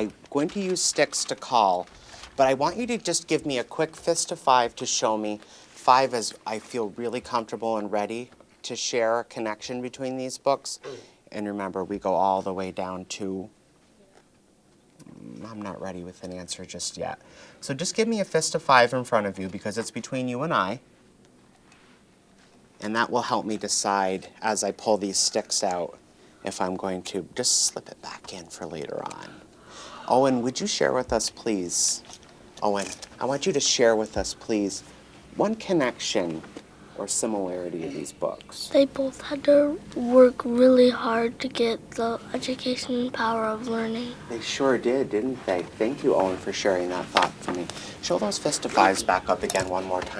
I'm going to use sticks to call, but I want you to just give me a quick fist of five to show me. Five is I feel really comfortable and ready to share a connection between these books. And remember, we go all the way down to mm, I'm not ready with an answer just yet. So just give me a fist of five in front of you because it's between you and I. And that will help me decide as I pull these sticks out if I'm going to just slip it back in for later on. Owen, would you share with us, please? Owen, I want you to share with us, please, one connection or similarity of these books. They both had to work really hard to get the education and power of learning. They sure did, didn't they? Thank you, Owen, for sharing that thought for me. Show those fist of fives back up again one more time.